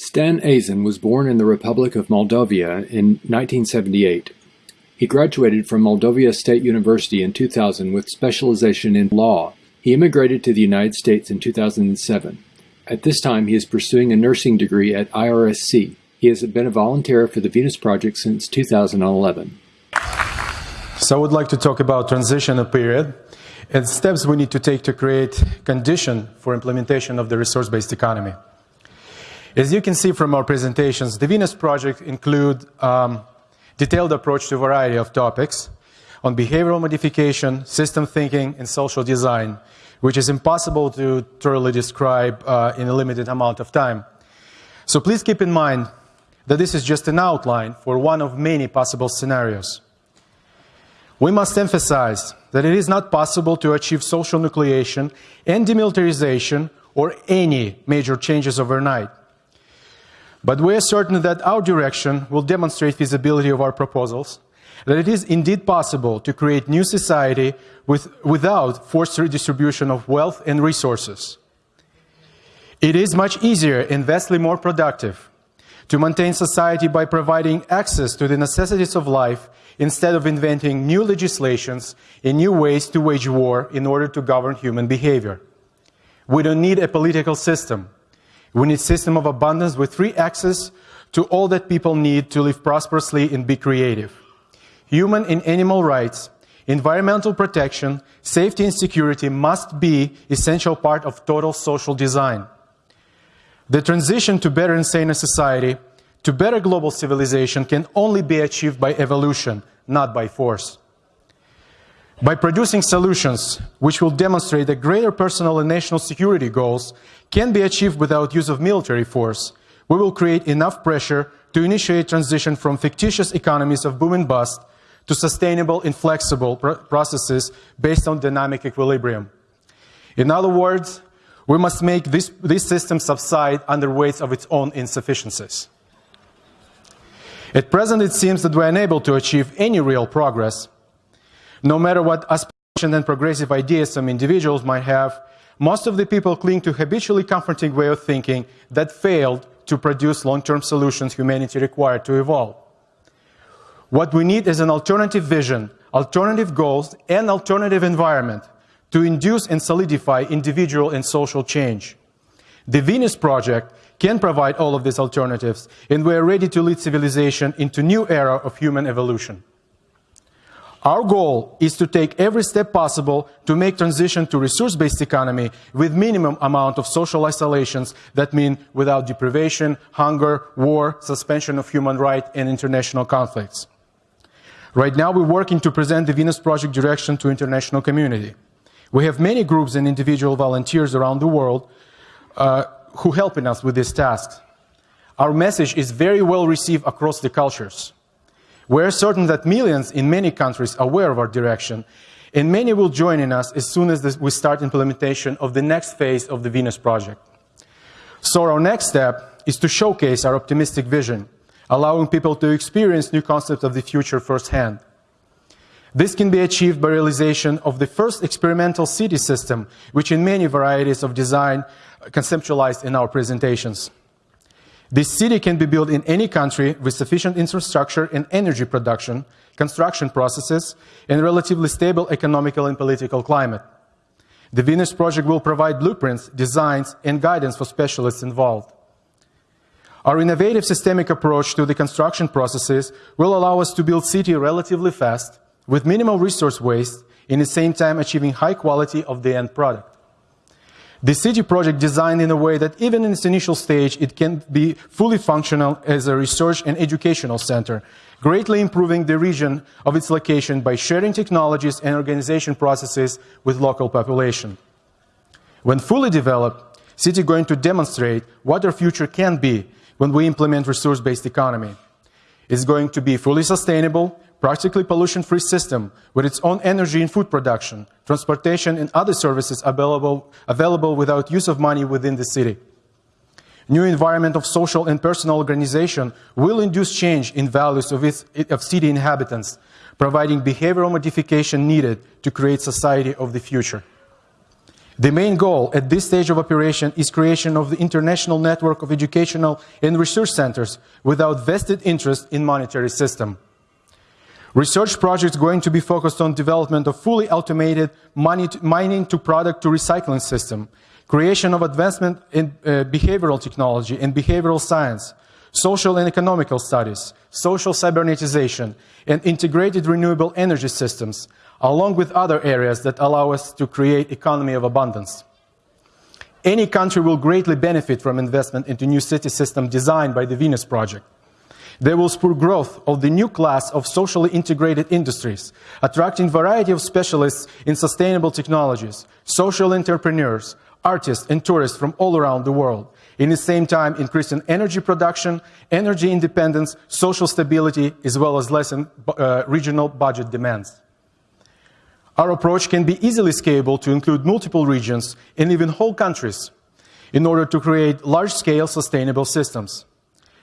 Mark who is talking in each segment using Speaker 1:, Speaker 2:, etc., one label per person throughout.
Speaker 1: Stan Azen was born in the Republic of Moldavia in 1978. He graduated from Moldavia State University in 2000 with specialization in law. He immigrated to the United States in 2007. At this time, he is pursuing a nursing degree at IRSC. He has been a volunteer for the Venus Project since 2011.
Speaker 2: So I would like to talk about transitional period and steps we need to take to create condition for implementation of the resource-based economy. As you can see from our presentations, the Venus Project include um, detailed approach to a variety of topics on behavioral modification, system thinking, and social design, which is impossible to thoroughly describe uh, in a limited amount of time. So please keep in mind that this is just an outline for one of many possible scenarios. We must emphasize that it is not possible to achieve social nucleation and demilitarization or any major changes overnight. But we are certain that our direction will demonstrate feasibility of our proposals, that it is indeed possible to create new society with, without forced redistribution of wealth and resources. It is much easier and vastly more productive to maintain society by providing access to the necessities of life instead of inventing new legislations and new ways to wage war in order to govern human behavior. We don't need a political system. We need system of abundance with free access to all that people need to live prosperously and be creative. Human and animal rights, environmental protection, safety and security must be essential part of total social design. The transition to better and saner society to better global civilization can only be achieved by evolution, not by force. By producing solutions which will demonstrate that greater personal and national security goals can be achieved without use of military force, we will create enough pressure to initiate transition from fictitious economies of boom and bust to sustainable and flexible pr processes based on dynamic equilibrium. In other words, we must make this, this system subside under weights of its own insufficiencies. At present, it seems that we're unable to achieve any real progress. No matter what aspiration and progressive ideas some individuals might have, most of the people cling to habitually comforting way of thinking that failed to produce long-term solutions humanity required to evolve. What we need is an alternative vision, alternative goals, and alternative environment to induce and solidify individual and social change. The Venus Project can provide all of these alternatives, and we are ready to lead civilization into new era of human evolution. Our goal is to take every step possible to make transition to resource-based economy with minimum amount of social isolations that mean without deprivation, hunger, war, suspension of human rights and international conflicts. Right now we're working to present the Venus Project direction to international community. We have many groups and individual volunteers around the world uh, who helping us with these tasks. Our message is very well received across the cultures. We're certain that millions in many countries are aware of our direction, and many will join in us as soon as we start implementation of the next phase of the Venus project. So our next step is to showcase our optimistic vision, allowing people to experience new concepts of the future firsthand. This can be achieved by realization of the first experimental city system, which in many varieties of design conceptualized in our presentations. This city can be built in any country with sufficient infrastructure and energy production, construction processes, and relatively stable economical and political climate. The Venus project will provide blueprints, designs, and guidance for specialists involved. Our innovative systemic approach to the construction processes will allow us to build city relatively fast, with minimal resource waste, in the same time achieving high quality of the end product. The city project designed in a way that even in its initial stage, it can be fully functional as a research and educational center, greatly improving the region of its location by sharing technologies and organization processes with local population. When fully developed, city is going to demonstrate what our future can be when we implement resource-based economy. It's going to be fully sustainable, practically pollution-free system with its own energy and food production, transportation and other services available, available without use of money within the city. New environment of social and personal organization will induce change in values of, its, of city inhabitants, providing behavioral modification needed to create society of the future. The main goal at this stage of operation is creation of the international network of educational and research centers without vested interest in monetary system. Research projects going to be focused on development of fully automated mining to product to recycling system, creation of advancement in uh, behavioral technology and behavioral science, social and economical studies, social cybernetization, and integrated renewable energy systems, along with other areas that allow us to create economy of abundance. Any country will greatly benefit from investment into new city system designed by the Venus Project. They will spur growth of the new class of socially integrated industries, attracting variety of specialists in sustainable technologies, social entrepreneurs, artists and tourists from all around the world, in the same time increasing energy production, energy independence, social stability, as well as lessen uh, regional budget demands. Our approach can be easily scalable to include multiple regions and even whole countries in order to create large-scale sustainable systems.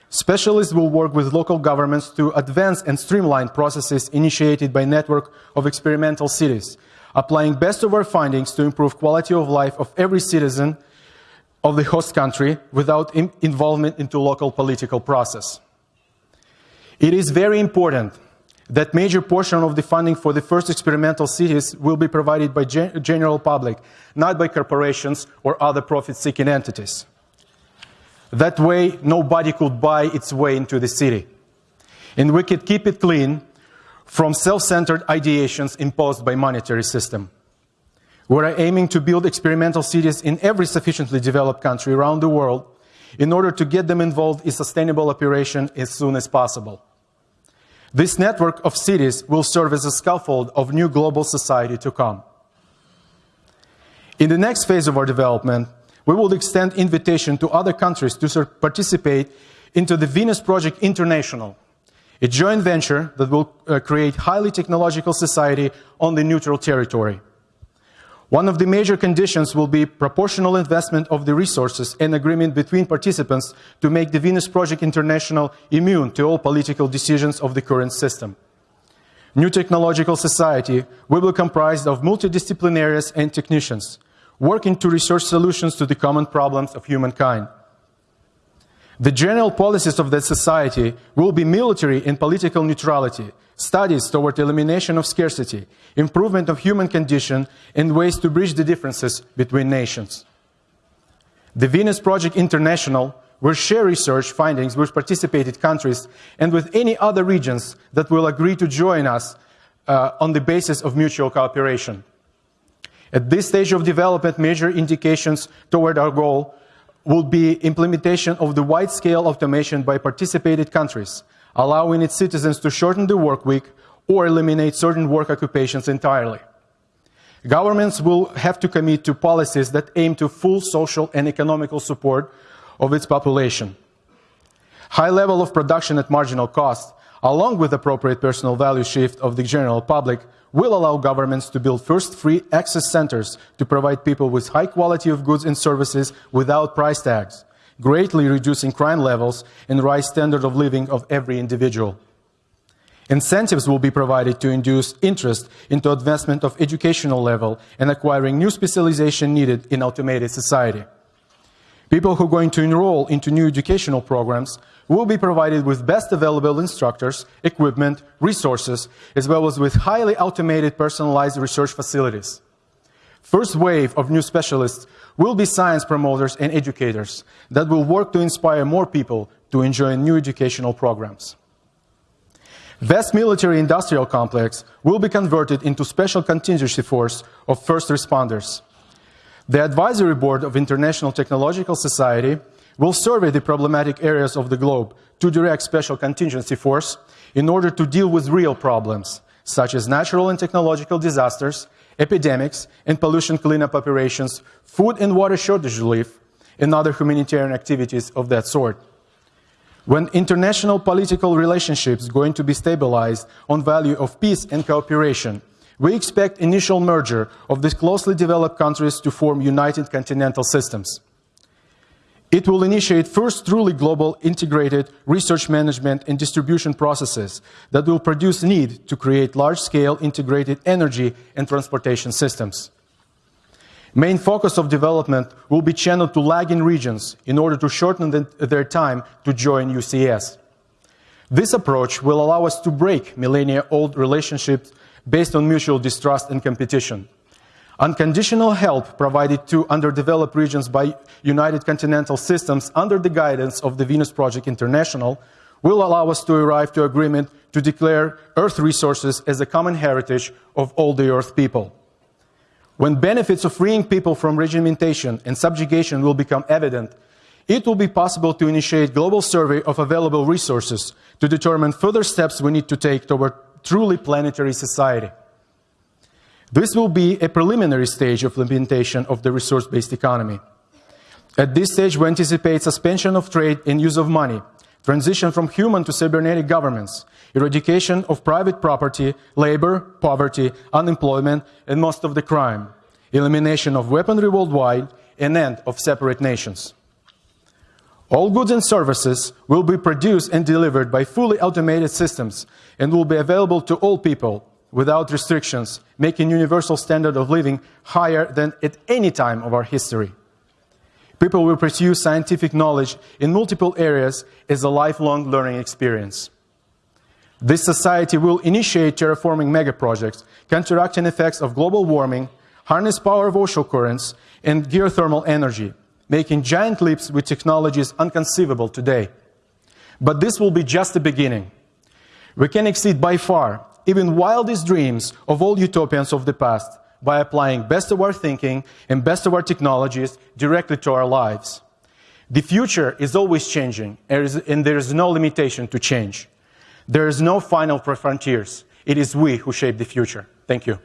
Speaker 2: Specialists will work with local governments to advance and streamline processes initiated by network of experimental cities, applying best of our findings to improve quality of life of every citizen of the host country without involvement into local political process. It is very important that major portion of the funding for the first experimental cities will be provided by gen general public, not by corporations or other profit-seeking entities. That way, nobody could buy its way into the city. And we could keep it clean from self-centered ideations imposed by monetary system. We're aiming to build experimental cities in every sufficiently developed country around the world in order to get them involved in sustainable operation as soon as possible. This network of cities will serve as a scaffold of new global society to come. In the next phase of our development, we will extend invitation to other countries to participate into the Venus Project International, a joint venture that will uh, create highly technological society on the neutral territory. One of the major conditions will be proportional investment of the resources and agreement between participants to make the Venus Project International immune to all political decisions of the current system. New technological society will be comprised of multidisciplinaries and technicians, working to research solutions to the common problems of humankind. The general policies of that society will be military and political neutrality, studies toward elimination of scarcity, improvement of human condition, and ways to bridge the differences between nations. The Venus Project International will share research findings with participated countries and with any other regions that will agree to join us uh, on the basis of mutual cooperation. At this stage of development, major indications toward our goal will be implementation of the wide-scale automation by participated countries, allowing its citizens to shorten the work week or eliminate certain work occupations entirely. Governments will have to commit to policies that aim to full social and economical support of its population. High level of production at marginal cost, along with appropriate personal value shift of the general public, will allow governments to build first free access centers to provide people with high quality of goods and services without price tags, greatly reducing crime levels and rise standard of living of every individual. Incentives will be provided to induce interest into advancement of educational level and acquiring new specialization needed in automated society. People who are going to enroll into new educational programs will be provided with best available instructors, equipment, resources, as well as with highly automated personalized research facilities. First wave of new specialists will be science promoters and educators that will work to inspire more people to enjoy new educational programs. Vast military industrial complex will be converted into special contingency force of first responders. The advisory board of International Technological Society will survey the problematic areas of the globe to direct special contingency force in order to deal with real problems, such as natural and technological disasters, epidemics and pollution cleanup operations, food and water shortage relief, and other humanitarian activities of that sort. When international political relationships going to be stabilized on value of peace and cooperation, we expect initial merger of these closely developed countries to form united continental systems. It will initiate first truly global integrated research management and distribution processes that will produce need to create large-scale integrated energy and transportation systems. Main focus of development will be channeled to lagging regions in order to shorten the, their time to join UCS. This approach will allow us to break millennia-old relationships based on mutual distrust and competition. Unconditional help provided to underdeveloped regions by United Continental Systems under the guidance of the Venus Project International will allow us to arrive to agreement to declare Earth resources as a common heritage of all the Earth people. When benefits of freeing people from regimentation and subjugation will become evident, it will be possible to initiate global survey of available resources to determine further steps we need to take toward truly planetary society. This will be a preliminary stage of implementation of the resource-based economy. At this stage, we anticipate suspension of trade and use of money, transition from human to cybernetic governments, eradication of private property, labor, poverty, unemployment, and most of the crime, elimination of weaponry worldwide, and end of separate nations. All goods and services will be produced and delivered by fully automated systems and will be available to all people without restrictions, making universal standard of living higher than at any time of our history. People will pursue scientific knowledge in multiple areas as a lifelong learning experience. This society will initiate terraforming megaprojects, counteracting effects of global warming, harness power of ocean currents, and geothermal energy, making giant leaps with technologies unconceivable today. But this will be just the beginning. We can exceed by far even wildest dreams of all utopians of the past by applying best of our thinking and best of our technologies directly to our lives. The future is always changing, and there is no limitation to change. There is no final frontiers. It is we who shape the future. Thank you.